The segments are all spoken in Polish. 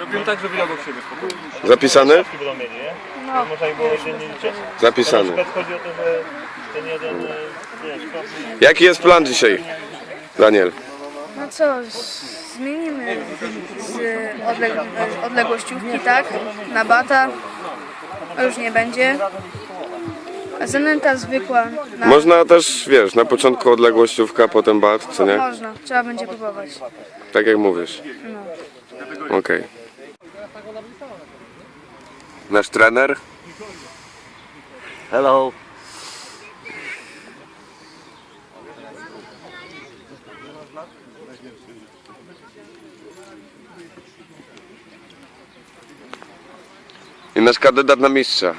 Robimy tak, żeby obok siebie spokojnie. Nie? No. Można było dziennie liczyć. Zapisany. Na przykład chodzi o to, że ten jeden, Jaki jest plan dzisiaj, Daniel? No co, z- zmienimy z odleg- odległościówki, tak? Na bata. A już nie będzie. A zanęta zwykła. Na... Można też, wiesz, na początku odległościówka, potem bat, co nie? Można, trzeba będzie próbować. Tak jak mówisz. No. Okej. Nasz trener? Hello. I nasz kandydat na mistrza.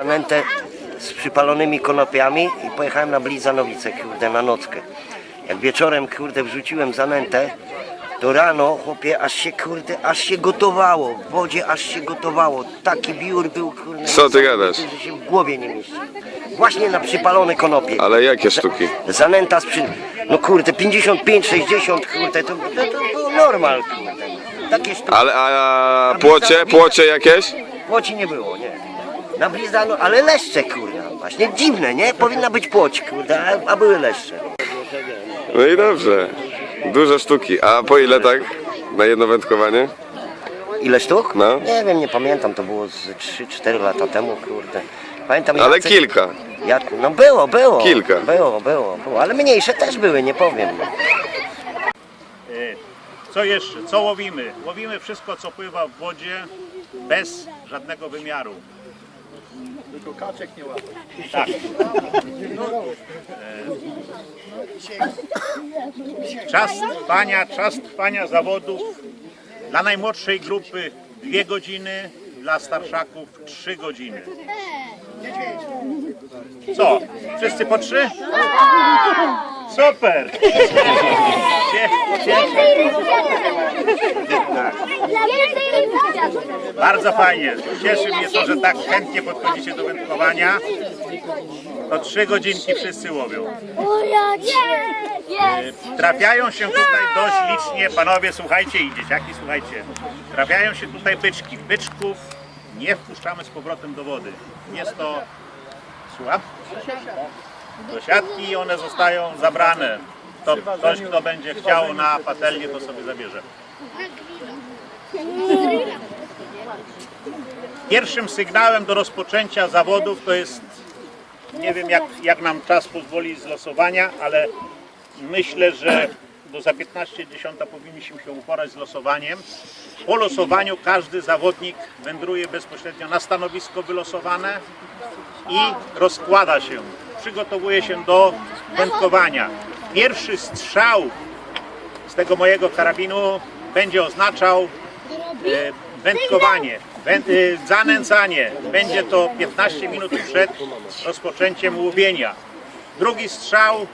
Zanętę z przypalonymi konopiami i pojechałem na Blizanowice, kurde, na nockę. Jak wieczorem, kurde, wrzuciłem zanętę, to rano, chłopie, aż się, kurde, aż się gotowało. W wodzie aż się gotowało. Taki biur był, kurde. Co ty gadasz? że się w głowie nie mieści. Właśnie na przypalone konopie. Ale jakie sztuki? Zanęta z przy... No kurde, 55, 60, kurde, to, to, to był normal, kurde. Takie sztuki. Ale a płocie, płocie jakieś? Płoci nie było, nie. Na blizano, ale leszcze, kurde. Właśnie dziwne, nie? Powinna być płoć, kurde, a, a były leszcze. No i dobrze. Dużo sztuki. A po ile tak? Na jedno wędkowanie? Ile sztuk? No. Nie wiem, nie pamiętam, to było z 3-4 lata temu, kurde. Pamiętam, Ale Jacek- kilka. Ja, no było, było. Kilka. Było, było, było, ale mniejsze też były, nie powiem. E, Co jeszcze? Co łowimy? Łowimy wszystko, co pływa w wodzie bez żadnego wymiaru. Tylko kaczek nie łapie. Tak. E, Czas trwania, czas trwania zawodów dla najmłodszej grupy 2 godziny, dla starszaków 3 godziny. Co? Wszyscy po trzy? Super! Cieszę Bardzo fajnie. Cieszy mnie to, że tak chętnie podchodzicie do wędkowania. To trzy godzinki wszyscy łowią. Trafiają się tutaj dość licznie, panowie słuchajcie i dzieciaki słuchajcie. Trafiają się tutaj byczki. Byczków nie wpuszczamy z powrotem do wody. Jest to... Słucham? Do siatki i one zostają zabrane. To ktoś, kto będzie chciał na patelnię, to sobie zabierze. Pierwszym sygnałem do rozpoczęcia zawodów to jest, nie wiem jak, jak nam czas pozwoli z losowania, ale myślę, że do za 15.10 powinniśmy się uporać z losowaniem. Po losowaniu każdy zawodnik wędruje bezpośrednio na stanowisko wylosowane i rozkłada się, przygotowuje się do wędkowania. Pierwszy strzał z tego mojego karabinu będzie oznaczał wędkowanie, wę, e, zanęcanie. Będzie to 15 minut przed rozpoczęciem łowienia. Drugi strzał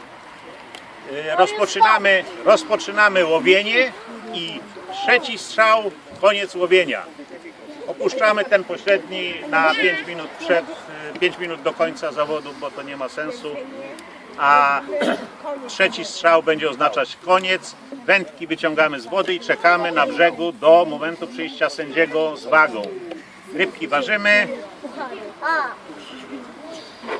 e, rozpoczynamy, rozpoczynamy łowienie i trzeci strzał koniec łowienia. Opuszczamy ten pośredni na 5 minut przed, 5 minut do końca zawodu, bo to nie ma sensu. A trzeci strzał będzie oznaczać koniec. Wędki wyciągamy z wody i czekamy na brzegu do momentu przyjścia sędziego z wagą. Rybki ważymy.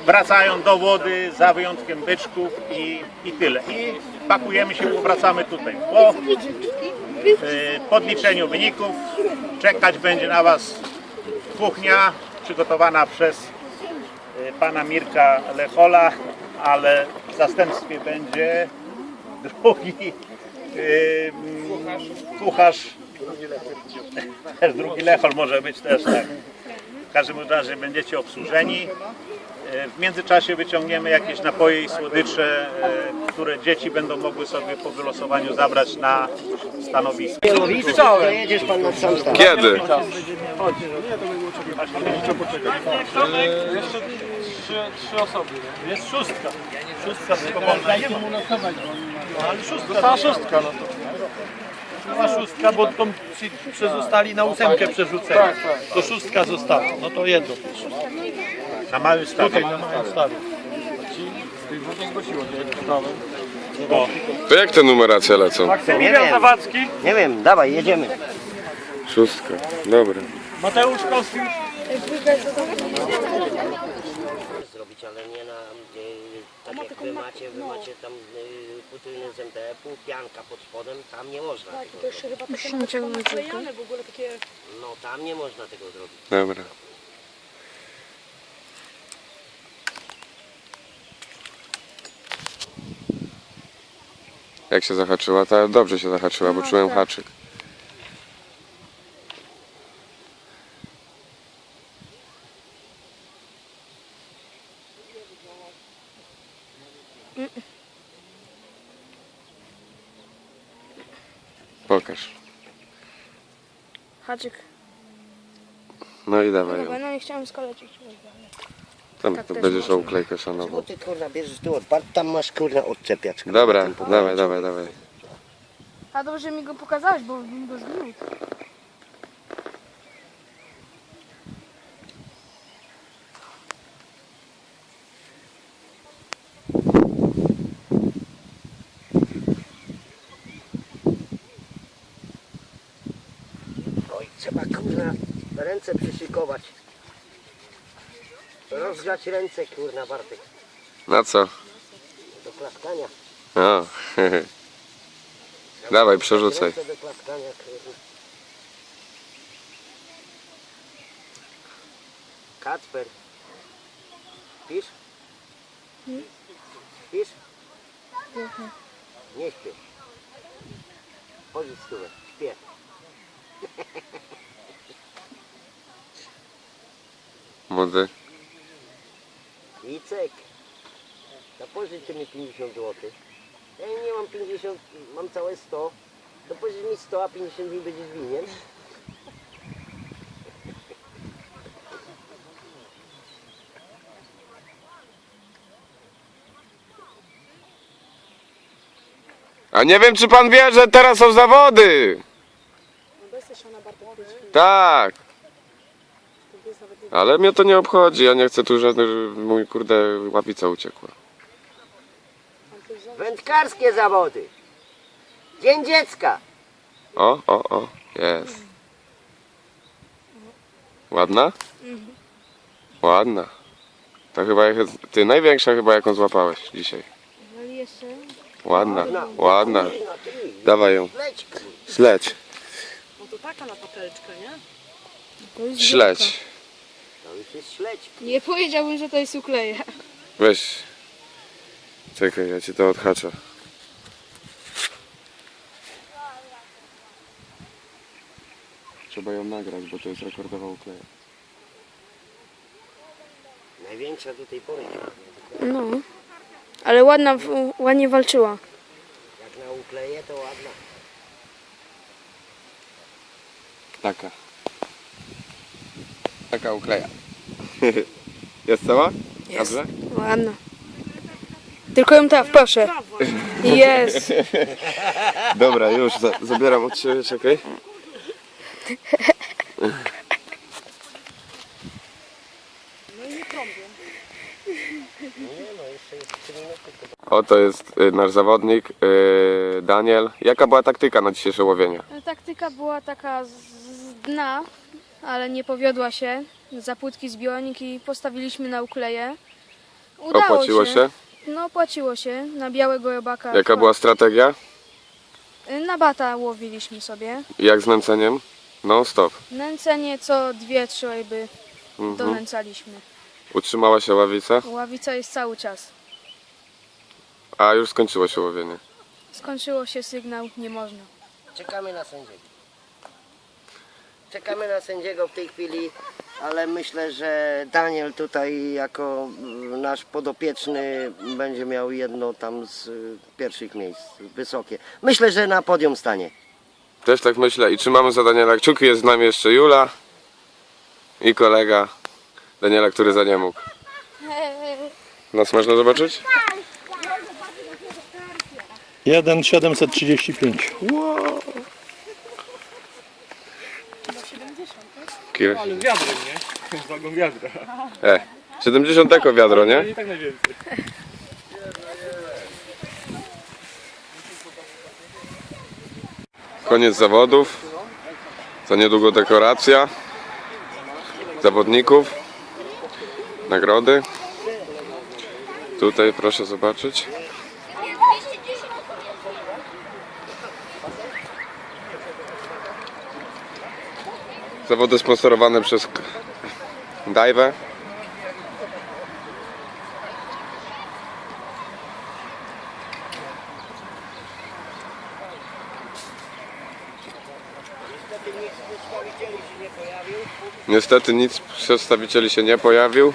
Wracają do wody za wyjątkiem byczków i, i tyle. I pakujemy się, wracamy tutaj. Po y, podliczeniu wyników czekać będzie na Was kuchnia przygotowana przez y, pana Mirka Lechola, ale w zastępstwie będzie drugi y, mm, kucharz. Też drugi Lechol może być też tak. W każdym razie będziecie obsłużeni. E, W międzyczasie wyciągniemy jakieś napoje i słodycze, e, które dzieci będą mogły sobie po wylosowaniu zabrać na stanowisko. To jedziesz pan na sam stan. Kiedy? Jeszcze trzy, trzy osoby. nie? Jest szóstka. Szóstka tylko można. Ale szóstka. Została szóstka, no to. Była szóstka, bo tą przezostali na ósemkę przerzuceni. To szóstka została, no to jedno. Na mały statek. Tutaj na moim stawie. Ci nie zgłosiło. To jak te numeracje lecą? Nie wiem, Zawadzki. nie wiem, dawaj, jedziemy. Szóstka, dobra. Mateusz Kostiusz. Ale nie na, tak jak wy macie, wy macie tam płótny z MDF-u, pianka pod spodem, tam nie można tego zrobić. Musimy ciągnąć żółty. No tam nie można tego zrobić. Dobra. Jak się zahaczyła? Ta dobrze się zahaczyła, bo No, czułem tak. haczyk. Pokaż. Haczyk. No i dawaj ją. Dobra, no nie chciałem skalecić. Tam tak to będziesz o uklejkę szanował. ty kurwa bierzesz tu odpad, tam masz kurwa odczepiacz. Dobra, dawaj, dawaj, dawaj. A dobrze mi go pokazałeś, bo bym go zbił. Oj, trzeba kurna ręce przyszykować. Rozgrzać ręce kurna Bartek. Na co? Do klaskania. O, Dawaj, przerzucaj. Ręce do klaskania kurwa. Kacper. Śpisz? Śpisz? Nie śpię. Chodź stówę, śpię. młody. Wicek, to pożyczcie mi 50 zł. Ja nie mam 50, mam całe 100. To pożycz mi 100, a 50 mi będziesz winien. A nie wiem, czy pan wie, że teraz są zawody. Tak. Ale mnie to nie obchodzi, ja nie chcę tu żadnych, mój kurde łapica uciekła. Wędkarskie zawody. Dzień dziecka. O, o, o, jest. Ładna? Ładna. To chyba ty największa chyba jaką złapałeś dzisiaj. Ale jeszcze. Ładna, ładna. No Dawaj ją. Śledź, No to taka na patelczkę, nie? Śledź. To już jest śledź. Nie powiedziałbym, że to jest ukleja. Weź. Czekaj, ja ci to odhaczę. Trzeba ją nagrać, bo to jest rekordowa ukleja. Największa do tej pory. No. Ale ładna, ładnie walczyła. Jak na ukleje, to ładna. Taka. Taka ukleja. Jest cała? Jest. Dobrze? Ładna. Tylko ją tak, proszę. Jest. Dobra, już za, zabieram od ciebie, czekaj. Oto jest y, nasz zawodnik, y, Daniel. Jaka była taktyka na dzisiejsze łowienie? Taktyka była taka z z dna, ale nie powiodła się. Za płytki zbiornik i postawiliśmy na ukleję. Udało Opłaciło się? No opłaciło się. Na białego robaka. Jaka była strategia? Na bata łowiliśmy sobie. Jak z nęceniem? Non stop. Nęcenie co dwie, trzy ryby Mhm. donęcaliśmy. Utrzymała się ławica, Ławica jest cały czas. a już skończyło się łowienie. Skończyło się sygnał, nie można. Czekamy na sędziego. Czekamy na sędziego w tej chwili, ale myślę, że Daniel tutaj jako mm, nasz podopieczny będzie miał jedno tam z y, pierwszych miejsc, wysokie. Myślę, że na podium stanie. Też tak myślę i trzymamy za Daniela kciuki. Jest z nami jeszcze Jula i kolega Daniela, który za nie mógł. Nas można zobaczyć? 1,735. Kilo... No, ale wiadrem, nie? Wagą wiadra. E, 70 jako wiadro, nie? Tak najwięcej. Koniec zawodów. Za niedługo dekoracja. Zawodników. Nagrody. Tutaj proszę zobaczyć. Zawody sponsorowane przez Dajwę. Niestety nic przedstawicieli się nie pojawił.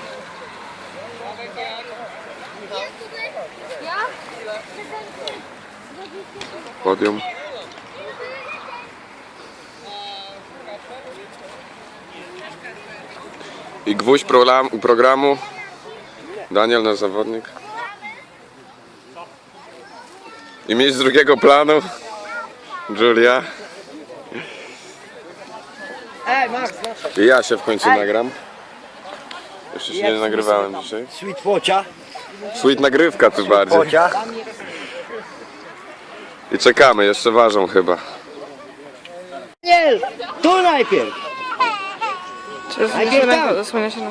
Podium. I gwóźdź program- programu. Daniel, nasz zawodnik. I mieć z drugiego planu. Julia. I ja się w końcu nagram. Jeszcze się nie nagrywałem dzisiaj. Sweet Focia. Sweet nagrywka tu bardziej. I czekamy, jeszcze ważą chyba. Daniel, tu najpierw. Najpierw tam. Zasłania się na...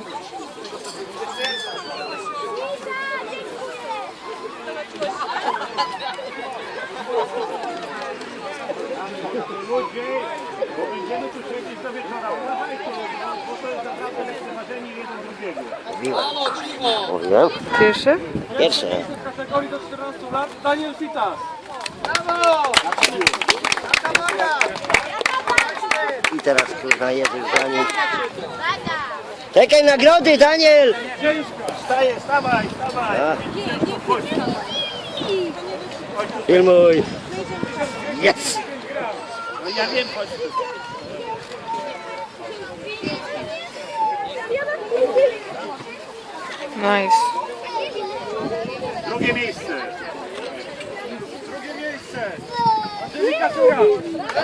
Mówiłem? Pierwszy? Pierwsze. Kategorii do 14 lat Daniel Fitas. I teraz kurwa jedziesz za nim. Czekaj nagrody, Daniel! Wstaję, stawaj, stawaj. Filmuj. Yes! No ja wiem, chodź. Nice. Drugie miejsce.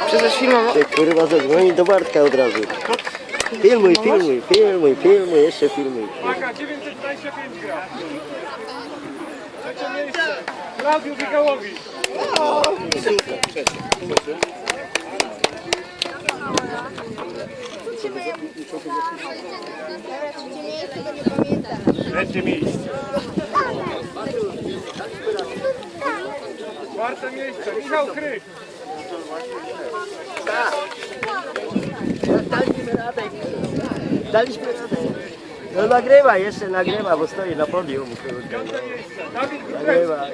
Przecież filmowo. Ty kurwa zadzwoni do Bartka od razu. Filmuj, filmuj, filmuj, filmuj, jeszcze filmuj. Uwaga, 925 gram. Trzecie miejsce. Klaudiu Migałowicz. Trzecie miejsce. Czwarte miejsce. Michał Kryk. Daliśmy radę. No nagrywa, jeszcze nagrywa, bo stoi na podium. Nagrywa.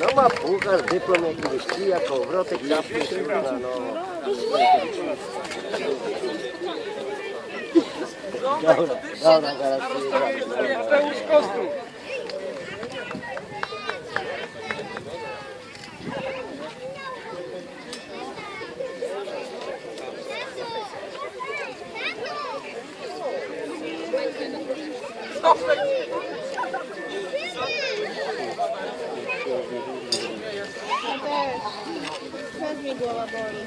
No ma puchar, dyplom jakiegoś kija, kołowrotek, czapki, kurwa, no. Dobra, dobra, zaraz przyjeżdżamy. Mateusz Kostów. Teraz mnie głowa boli.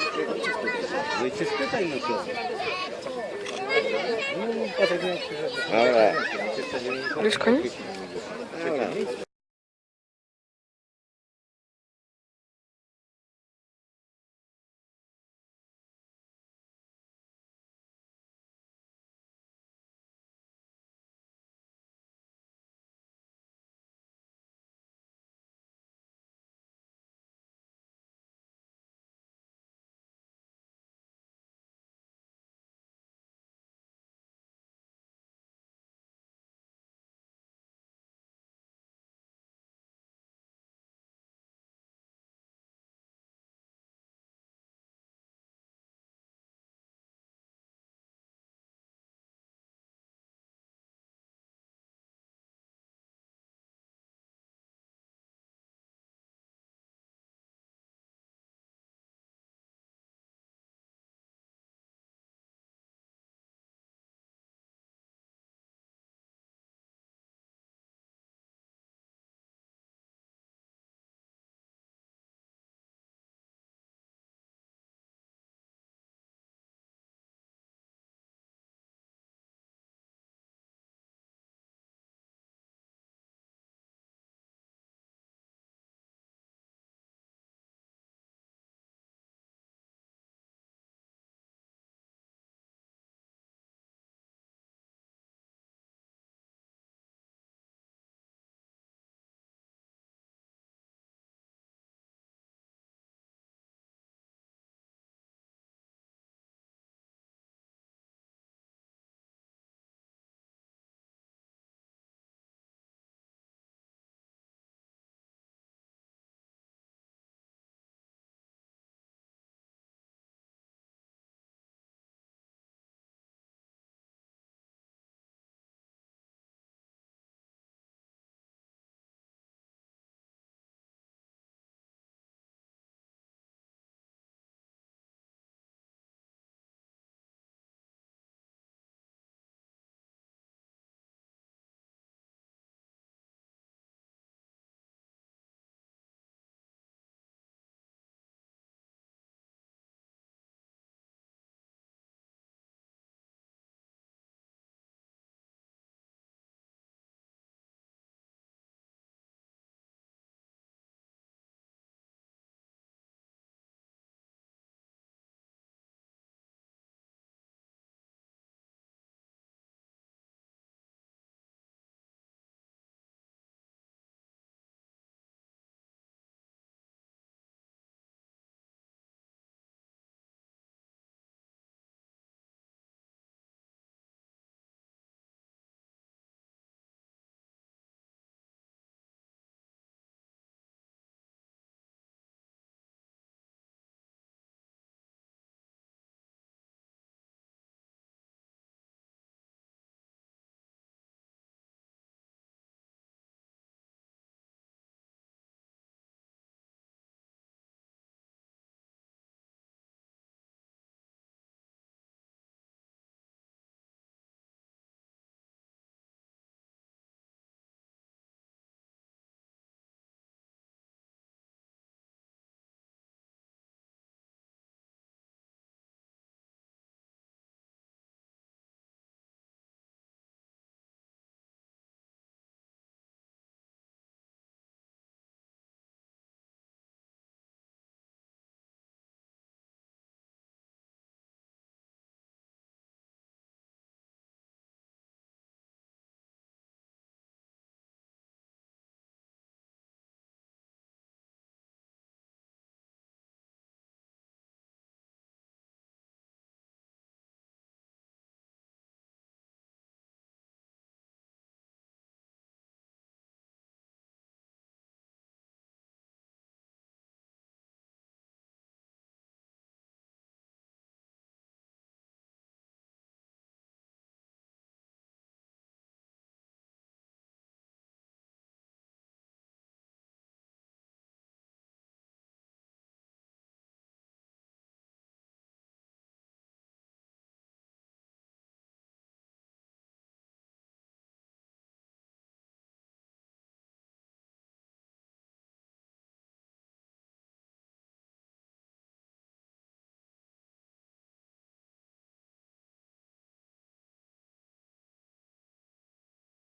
Выйти с ну, ну, питания все. Лишь конец?